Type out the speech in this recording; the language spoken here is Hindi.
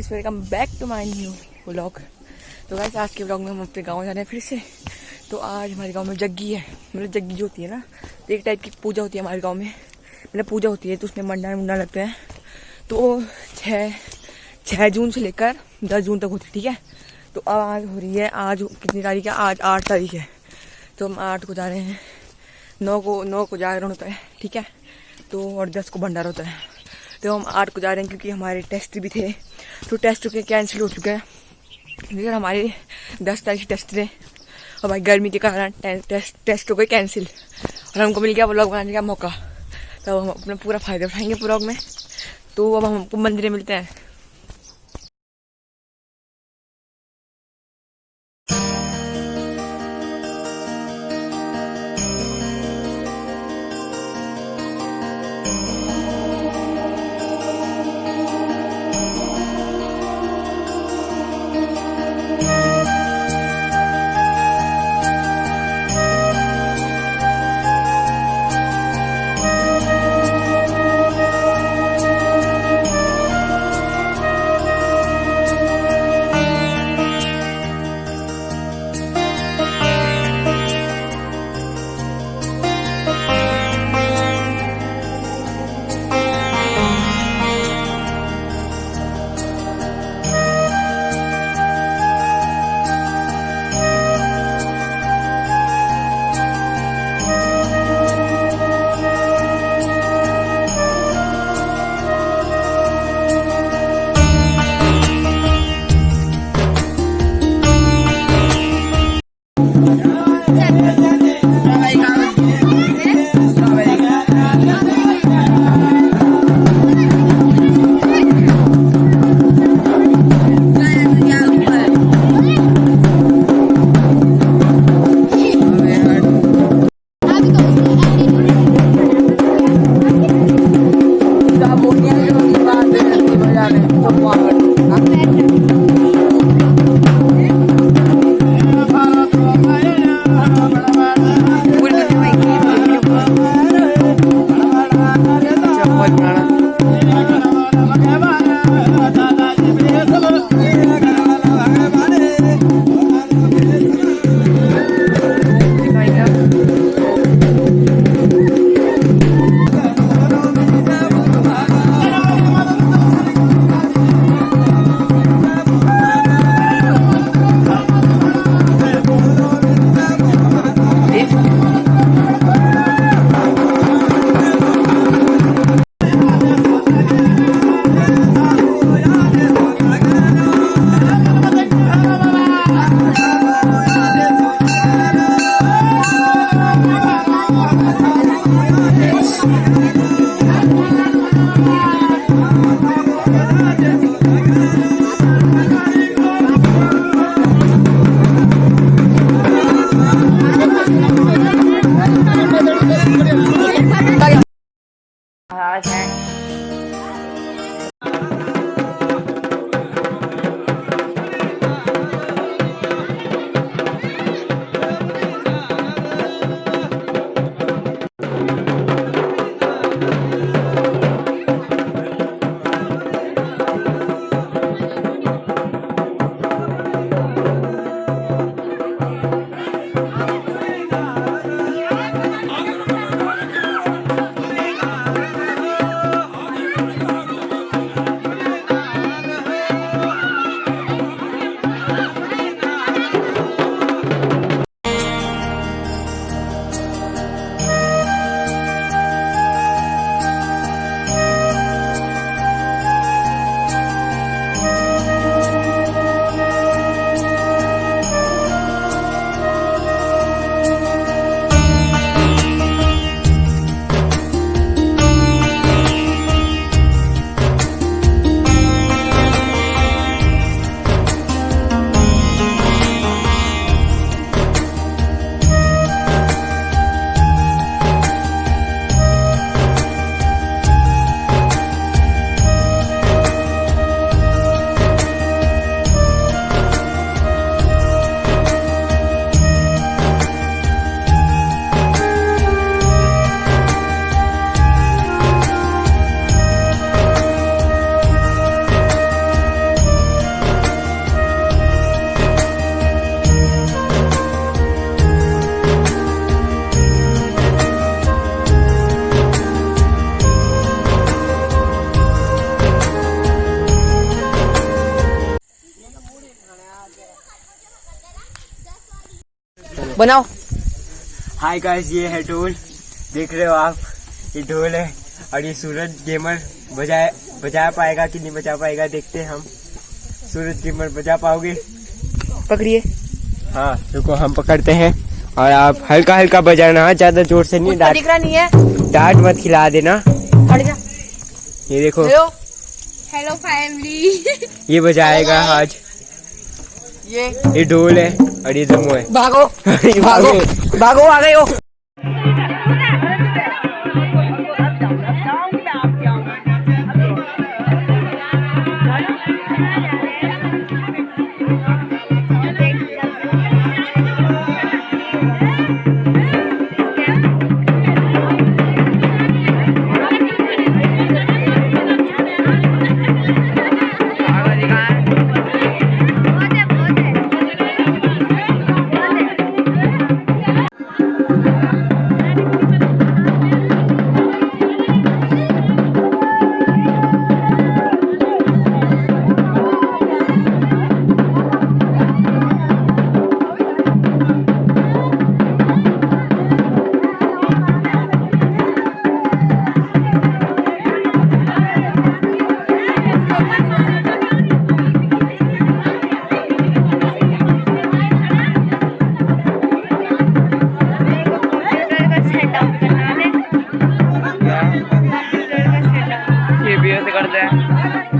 Guys welcome back to my new vlog तो गाइस आज के व्लॉग में हम अपने गाँव जा रहे हैं फिर से। तो आज हमारे गाँव में जग्गी है। मतलब जग्गी जो होती है ना तो एक टाइप की पूजा होती है हमारे गाँव में। मतलब पूजा होती है तो उसमें मंडा मुंडा लगते हैं। तो छः छः जून से लेकर दस जून तक होती है, ठीक है? तो अब आज हो रही है, आज कितनी तारीख है? आज आठ तारीख है। तो हम आठ को जा रहे हैं। नौ को नौ को जागरण होता है, ठीक है? तो और दस को भंडारा होता है। तो हम आठ को जा रहे हैं क्योंकि हमारे टेस्ट भी थे। तो टेस्ट चुके कैंसिल हो चुके हैं। लेकिन हमारे दस तारीख टेस्ट थे। और भाई गर्मी के कारण टेस्ट हो गए कैंसिल और हमको मिल गया ब्लॉग बनाने का मौका। तो हम अपना पूरा फ़ायदा उठाएँगे ब्लॉग में। तो अब हम हमको मंदिर मिलते हैं। 对。बनाओ। हाय गाइस ये है ढोल। देख रहे हो आप ये ढोल है और ये सूरज गेमर बजा बजा पाएगा कि नहीं बजा पाएगा देखते हैं हम। सूरज गेमर बजा पाओगे? पकड़िए। हाँ रुको हम पकड़ते हैं। और आप हल्का हल्का बजाना हाँ, ज़्यादा ज़ोर से नहीं डांट नहीं है। डांट मत खिला देना। जा। ये देखो। हेलो। हेलो फैमिली ये बजाएगा आज। ये। ये ढोल है। और ये दमो है भागो ये भागो भागो आ वीडियो से करते हैं।